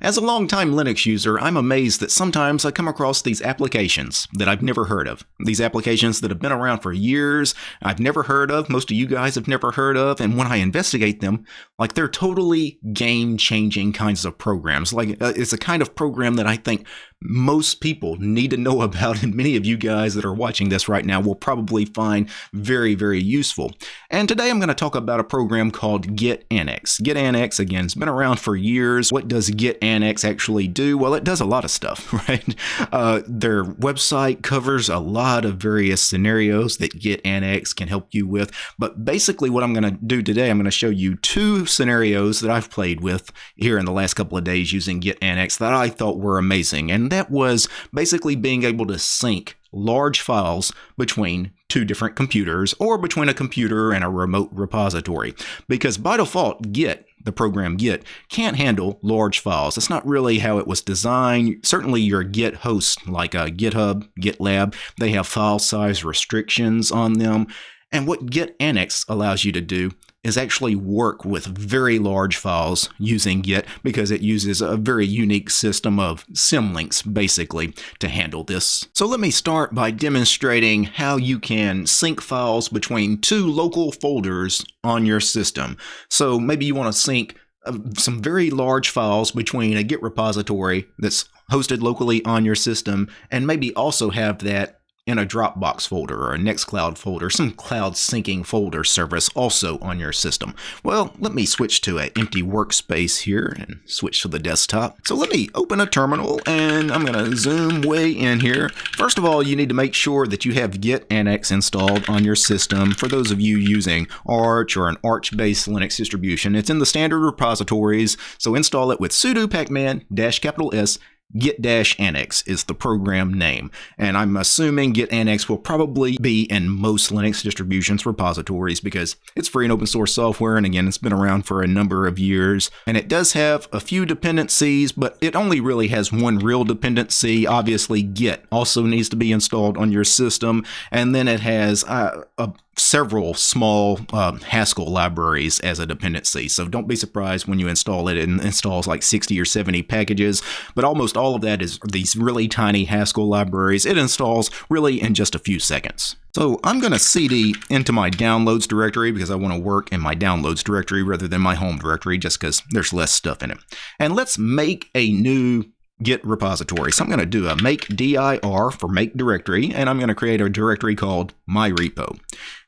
As a longtime Linux user, I'm amazed that sometimes I come across these applications that I've never heard of. These applications that have been around for years, I've never heard of, most of you guys have never heard of, and when I investigate them, like they're totally game-changing kinds of programs. Like uh, it's a kind of program that I think most people need to know about, and many of you guys that are watching this right now will probably find very, very useful. And today I'm going to talk about a program called Git-Annex. Git-Annex, again, has been around for years. What does Git-Annex actually do? Well, it does a lot of stuff, right? Uh, their website covers a lot of various scenarios that Git-Annex can help you with. But basically, what I'm going to do today, I'm going to show you two scenarios that I've played with here in the last couple of days using Git-Annex that I thought were amazing. And that was basically being able to sync large files between two different computers or between a computer and a remote repository. Because by default, Git, the program Git, can't handle large files. That's not really how it was designed. Certainly your Git hosts like uh, GitHub, GitLab, they have file size restrictions on them. And what Git Annex allows you to do is actually work with very large files using Git because it uses a very unique system of symlinks basically to handle this. So let me start by demonstrating how you can sync files between two local folders on your system. So maybe you want to sync uh, some very large files between a Git repository that's hosted locally on your system and maybe also have that in a Dropbox folder or a Nextcloud folder, some cloud syncing folder service also on your system. Well, let me switch to an empty workspace here and switch to the desktop. So let me open a terminal and I'm going to zoom way in here. First of all, you need to make sure that you have Git-Annex installed on your system. For those of you using Arch or an Arch-based Linux distribution, it's in the standard repositories, so install it with sudo pacman dash capital S Git-Annex is the program name, and I'm assuming Git-Annex will probably be in most Linux distributions repositories because it's free and open source software, and again, it's been around for a number of years. And it does have a few dependencies, but it only really has one real dependency. Obviously, Git also needs to be installed on your system, and then it has uh, a several small uh, Haskell libraries as a dependency. So don't be surprised when you install it. It installs like 60 or 70 packages, but almost all of that is these really tiny Haskell libraries. It installs really in just a few seconds. So I'm going to cd into my downloads directory because I want to work in my downloads directory rather than my home directory just because there's less stuff in it. And let's make a new Git repository. So I'm going to do a make dir for make directory, and I'm going to create a directory called my repo.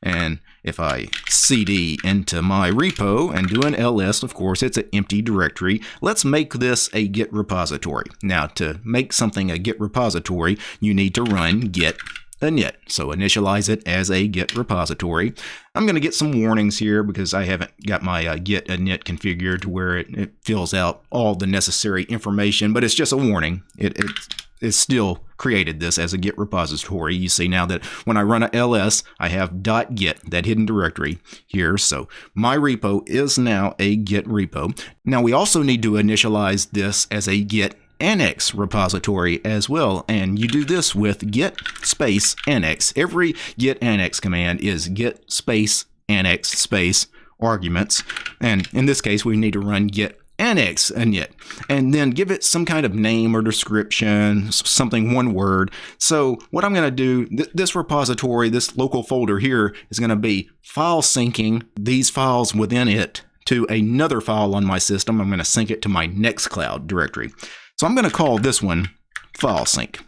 And if I cd into my repo and do an ls, of course, it's an empty directory. Let's make this a Git repository. Now, to make something a Git repository, you need to run git init. So initialize it as a Git repository. I'm going to get some warnings here because I haven't got my uh, Git init configured to where it, it, fills out all the necessary information, but it's just a warning. It, it, it's still created this as a Git repository. You see now that when I run a ls, I have .git, that hidden directory here. So my repo is now a Git repo. Now we also need to initialize this as a Git annex repository as well. And you do this with git space annex. Every git annex command is git space annex space arguments. And in this case, we need to run git annex init and then give it some kind of name or description something one word so what i'm going to do th this repository this local folder here is going to be file syncing these files within it to another file on my system i'm going to sync it to my nextcloud directory so I'm going to call this one file sync.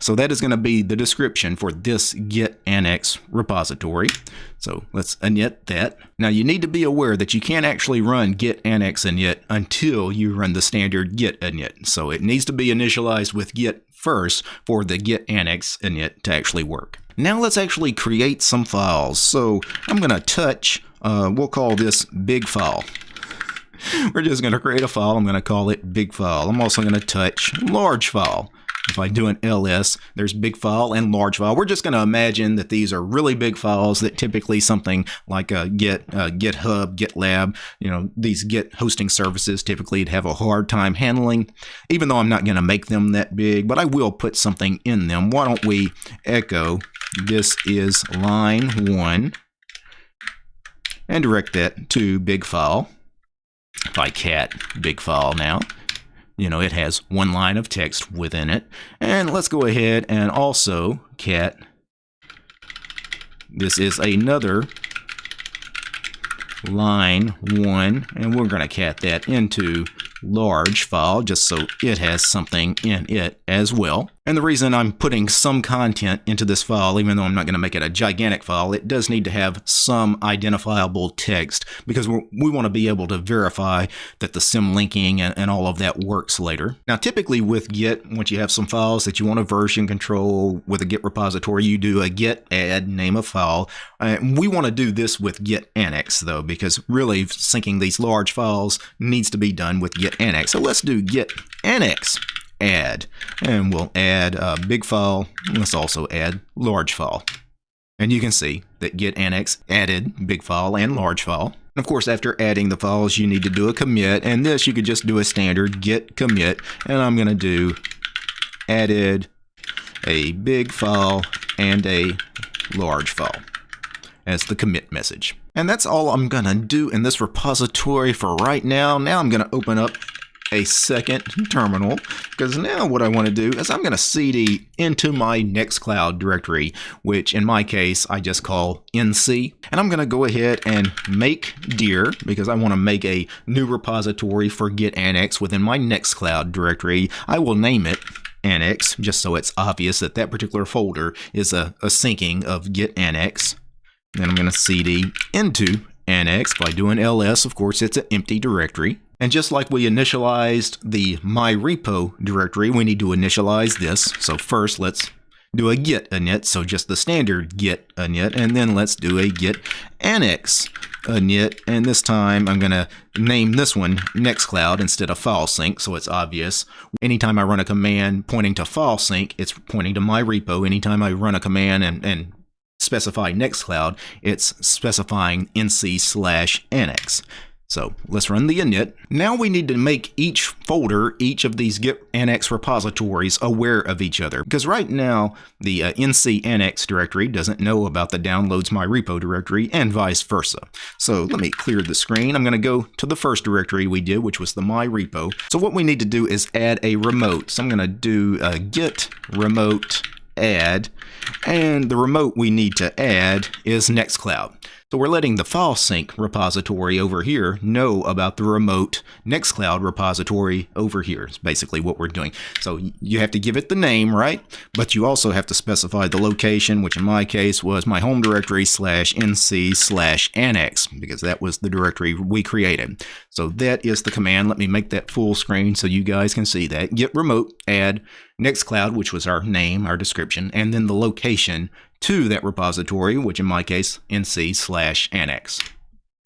So that is going to be the description for this git annex repository. So let's init that. Now you need to be aware that you can't actually run git annex init until you run the standard git init. So it needs to be initialized with git first for the git annex init to actually work. Now let's actually create some files. So I'm going to touch, uh, we'll call this big file. We're just going to create a file. I'm going to call it big file. I'm also going to touch large file. If I do an ls, there's big file and large file. We're just going to imagine that these are really big files that typically something like a Git, uh, GitHub, GitLab, you know, these Git hosting services typically have a hard time handling, even though I'm not going to make them that big, but I will put something in them. Why don't we echo this is line one and direct that to big file by cat big file now. you know, it has one line of text within it. And let's go ahead and also cat. This is another line one, and we're going to cat that into large file just so it has something in it as well. And the reason I'm putting some content into this file, even though I'm not going to make it a gigantic file, it does need to have some identifiable text because we want to be able to verify that the symlinking and, and all of that works later. Now, typically with Git, once you have some files that you want to version control with a Git repository, you do a git add name of file. Uh, we want to do this with git annex though, because really syncing these large files needs to be done with git annex. So let's do git annex add. And we'll add a big file. Let's also add large file. And you can see that git annex added big file and large file. And of course, after adding the files, you need to do a commit. And this, you could just do a standard git commit. And I'm going to do added a big file and a large file as the commit message. And that's all I'm going to do in this repository for right now. Now I'm going to open up a second terminal because now what I want to do is I'm going to cd into my Nextcloud directory, which in my case I just call nc. And I'm going to go ahead and make dir because I want to make a new repository for git annex within my Nextcloud directory. I will name it annex just so it's obvious that that particular folder is a, a syncing of git annex. Then I'm going to cd into annex by doing ls. Of course, it's an empty directory. And just like we initialized the myrepo directory, we need to initialize this. So first, let's do a git init, so just the standard git init, and then let's do a git annex init, and this time I'm going to name this one Nextcloud instead of file sync, so it's obvious. Anytime I run a command pointing to file sync, it's pointing to my repo. Anytime I run a command and, and specify Nextcloud, it's specifying nc slash annex. So let's run the init. Now we need to make each folder, each of these Git Annex repositories aware of each other. Because right now, the uh, NC Annex directory doesn't know about the downloads my repo directory and vice versa. So let me clear the screen. I'm going to go to the first directory we did, which was the my repo. So what we need to do is add a remote. So I'm going to do a git remote add, and the remote we need to add is Nextcloud. So we're letting the file sync repository over here know about the remote Nextcloud repository over here is basically what we're doing. So you have to give it the name, right? But you also have to specify the location, which in my case was my home directory slash nc slash annex, because that was the directory we created. So that is the command. Let me make that full screen so you guys can see that. Git remote add Nextcloud, which was our name, our description, and then the location to that repository, which in my case, nc slash annex.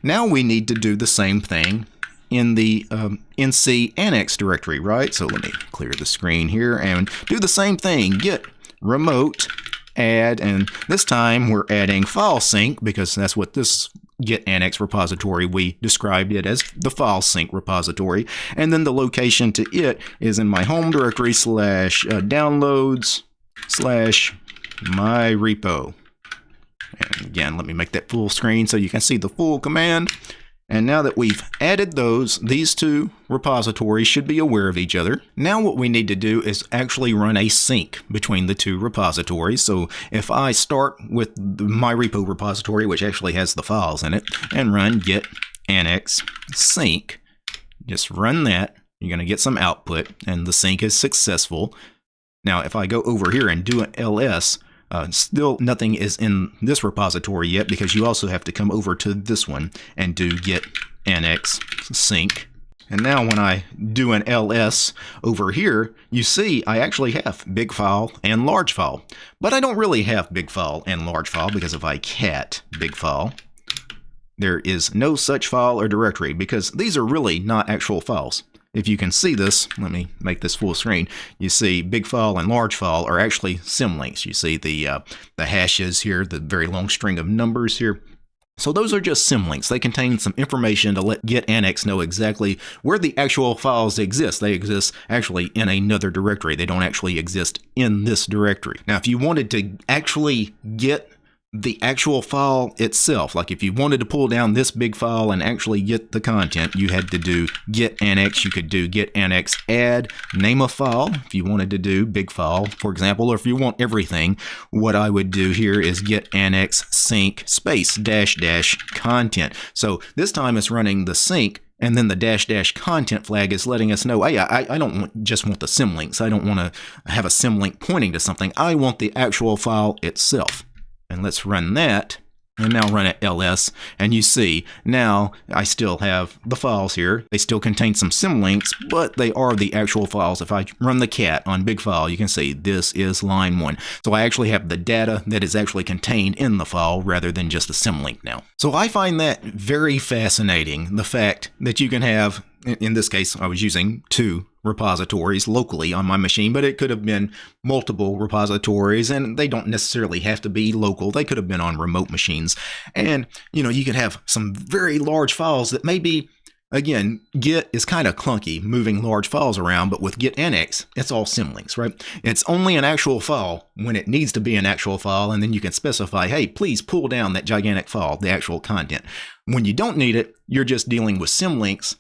Now we need to do the same thing in the um, nc annex directory, right? So let me clear the screen here and do the same thing. Git remote add, and this time we're adding file sync because that's what this git annex repository we described it as the file sync repository and then the location to it is in my home directory slash uh, downloads slash my repo. And again, let me make that full screen so you can see the full command. And now that we've added those, these two repositories should be aware of each other. Now what we need to do is actually run a sync between the two repositories. So if I start with my repo repository, which actually has the files in it, and run git annex sync, just run that, you're going to get some output, and the sync is successful. Now if I go over here and do an ls, uh, still, nothing is in this repository yet because you also have to come over to this one and do git annex sync. And now when I do an ls over here, you see I actually have big file and large file. But I don't really have big file and large file because if I cat big file, there is no such file or directory because these are really not actual files. If you can see this, let me make this full screen. You see big file and large file are actually symlinks. You see the, uh, the hashes here, the very long string of numbers here. So those are just symlinks. They contain some information to let Git Annex know exactly where the actual files exist. They exist actually in another directory. They don't actually exist in this directory. Now, if you wanted to actually get the actual file itself. Like if you wanted to pull down this big file and actually get the content, you had to do git annex. You could do git annex add, name a file if you wanted to do big file, for example, or if you want everything, what I would do here is git annex sync space dash dash content. So this time it's running the sync and then the dash dash content flag is letting us know, hey, I, I don't want, just want the symlinks. I don't want to have a symlink pointing to something. I want the actual file itself. And let's run that and now run it ls and you see now I still have the files here. They still contain some symlinks but they are the actual files. If I run the cat on big file you can see this is line one. So I actually have the data that is actually contained in the file rather than just a symlink now. So I find that very fascinating the fact that you can have in this case, I was using two repositories locally on my machine, but it could have been multiple repositories, and they don't necessarily have to be local. They could have been on remote machines. And, you know, you could have some very large files that maybe, again, Git is kind of clunky moving large files around, but with Git Annex, it's all symlinks, right? It's only an actual file when it needs to be an actual file, and then you can specify, hey, please pull down that gigantic file, the actual content. When you don't need it, you're just dealing with symlinks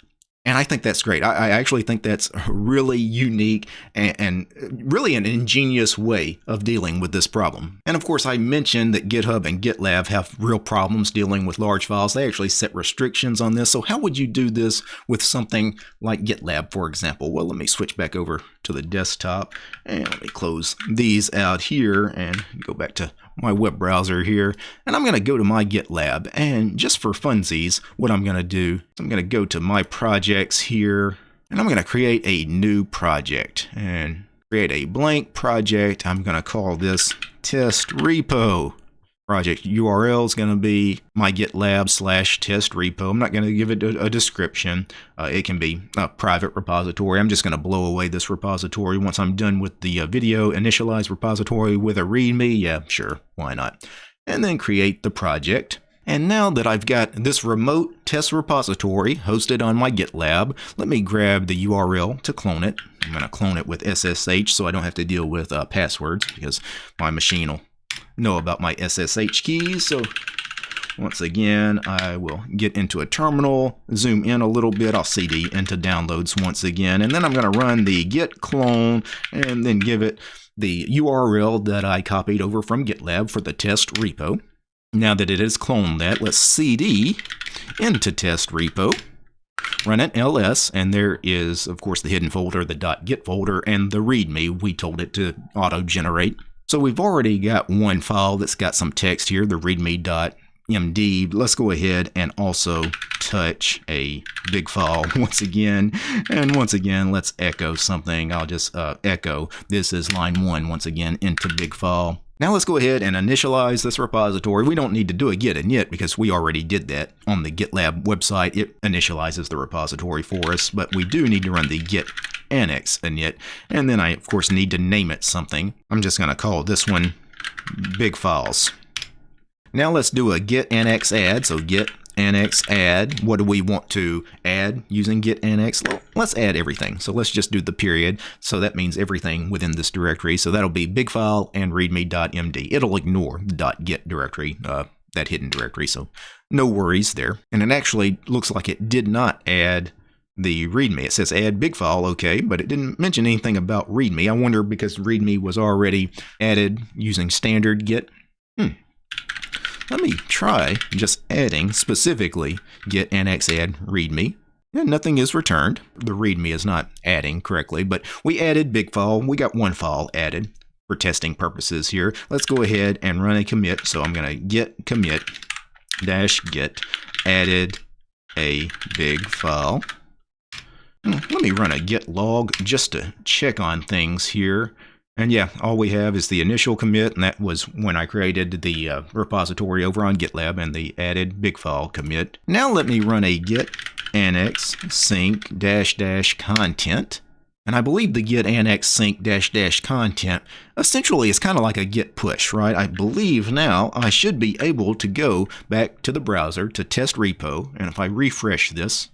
and I think that's great. I, I, actually think that's really unique and, and, really an ingenious way of dealing with this problem. And of course, I mentioned that GitHub and GitLab have real problems dealing with large files. They actually set restrictions on this. So how would you do this with something like GitLab, for example? Well, let me switch back over to the desktop and let me close these out here and go back to my web browser here, and I'm going to go to my GitLab. And just for funsies, what I'm going to do I'm going to go to my projects here, and I'm going to create a new project and create a blank project. I'm going to call this test repo project URL is going to be my GitLab slash test repo. I'm not going to give it a, a description. Uh, it can be a private repository. I'm just going to blow away this repository once I'm done with the uh, video initialize repository with a README. Yeah, sure, why not? And then create the project. And now that I've got this remote test repository hosted on my GitLab, let me grab the URL to clone it. I'm going to clone it with SSH so I don't have to deal with uh, passwords because my machine will know about my SSH keys. So once again, I will get into a terminal, zoom in a little bit. I'll CD into downloads once again, and then I'm going to run the git clone and then give it the URL that I copied over from GitLab for the test repo. Now that it has cloned that, let's CD into test repo, run it ls, and there is, of course, the hidden folder, the .git folder, and the README we told it to auto-generate. So we've already got one file that's got some text here, the readme.md. Let's go ahead and also touch a big file once again. And once again, let's echo something. I'll just uh, echo. This is line one once again into big file. Now let's go ahead and initialize this repository. We don't need to do a git init because we already did that on the GitLab website. It initializes the repository for us, but we do need to run the git annex init. And then I, of course, need to name it something. I'm just going to call this one big files. Now let's do a git annex add. So git annex add. What do we want to add using git annex? Let's add everything. So let's just do the period. So that means everything within this directory. So that'll be big file and readme.md. It'll ignore the .git directory, uh, that hidden directory. So no worries there. And it actually looks like it did not add the README. It says add big file, okay, but it didn't mention anything about README. I wonder because README was already added using standard Git. Hmm. Let me try just adding specifically git annex add README. And nothing is returned. The README is not adding correctly, but we added big file. We got one file added for testing purposes here. Let's go ahead and run a commit. So I'm going to git commit dash git added a big file. Let me run a git log just to check on things here. And yeah, all we have is the initial commit, and that was when I created the uh, repository over on GitLab and the added big file commit. Now let me run a git annex sync dash dash content. And I believe the git annex sync dash dash content essentially is kind of like a git push, right? I believe now I should be able to go back to the browser to test repo. And if I refresh this,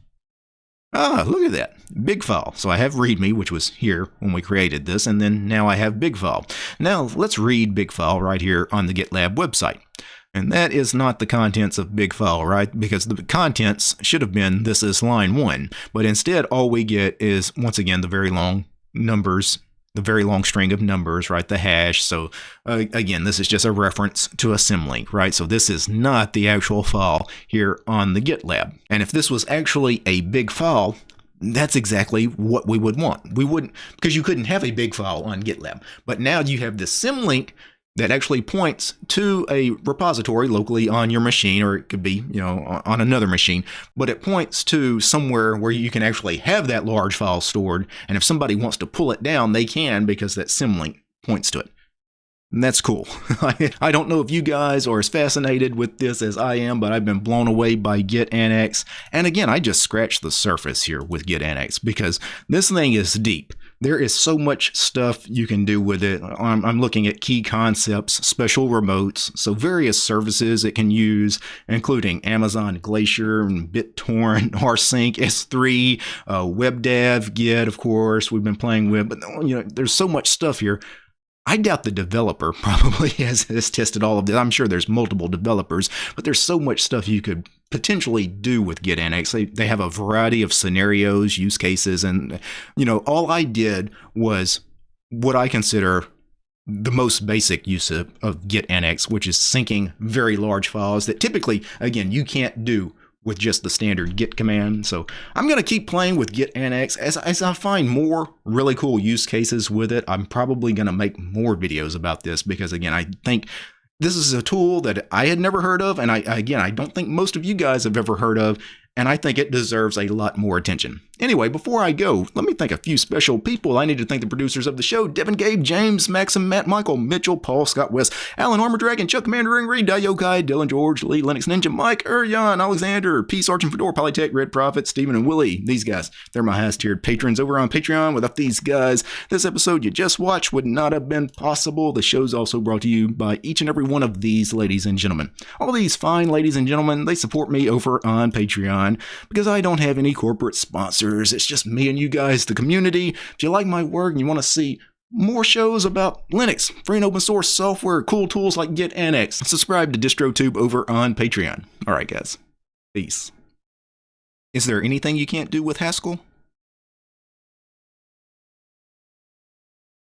Ah, look at that. Big file. So I have README, which was here when we created this, and then now I have big file. Now let's read big file right here on the GitLab website. And that is not the contents of big file, right? Because the contents should have been this is line one. But instead, all we get is, once again, the very long numbers, the very long string of numbers, right? The hash. So uh, again, this is just a reference to a symlink, right? So this is not the actual file here on the GitLab. And if this was actually a big file, that's exactly what we would want. We wouldn't, because you couldn't have a big file on GitLab. But now you have this symlink that actually points to a repository locally on your machine, or it could be, you know, on another machine, but it points to somewhere where you can actually have that large file stored. And if somebody wants to pull it down, they can because that symlink points to it. And that's cool. I don't know if you guys are as fascinated with this as I am, but I've been blown away by Git Annex. And again, I just scratched the surface here with Git Annex because this thing is deep. There is so much stuff you can do with it. I'm, I'm looking at key concepts, special remotes, so various services it can use, including Amazon Glacier and BitTorrent, rsync, S3, uh, WebDAV, Git, of course, we've been playing with. But you know, there's so much stuff here. I doubt the developer probably has, has tested all of this. I'm sure there's multiple developers, but there's so much stuff you could potentially do with Git Annex. They, they have a variety of scenarios, use cases, and you know, all I did was what I consider the most basic use of, of Git Annex, which is syncing very large files that typically, again, you can't do with just the standard git command. So I'm going to keep playing with git annex as, as I find more really cool use cases with it. I'm probably going to make more videos about this because again, I think this is a tool that I had never heard of. And I, again, I don't think most of you guys have ever heard of and I think it deserves a lot more attention. Anyway, before I go, let me thank a few special people. I need to thank the producers of the show Devin Gabe, James, Maxim, Matt, Michael, Mitchell, Paul, Scott West, Alan Armor Dragon, Chuck Mandering, Reed, Yokai, Dylan George, Lee, Linux Ninja, Mike, Urian, Alexander, Peace, Arch and Fedora, Polytech, Red Prophet, Stephen, and Willie. These guys, they're my highest tiered patrons over on Patreon. Without these guys, this episode you just watched would not have been possible. The show's also brought to you by each and every one of these ladies and gentlemen. All these fine ladies and gentlemen, they support me over on Patreon because I don't have any corporate sponsors. It's just me and you guys, the community. If you like my work and you want to see more shows about Linux, free and open source software, cool tools like Git Annex, subscribe to DistroTube over on Patreon. All right, guys. Peace. Is there anything you can't do with Haskell?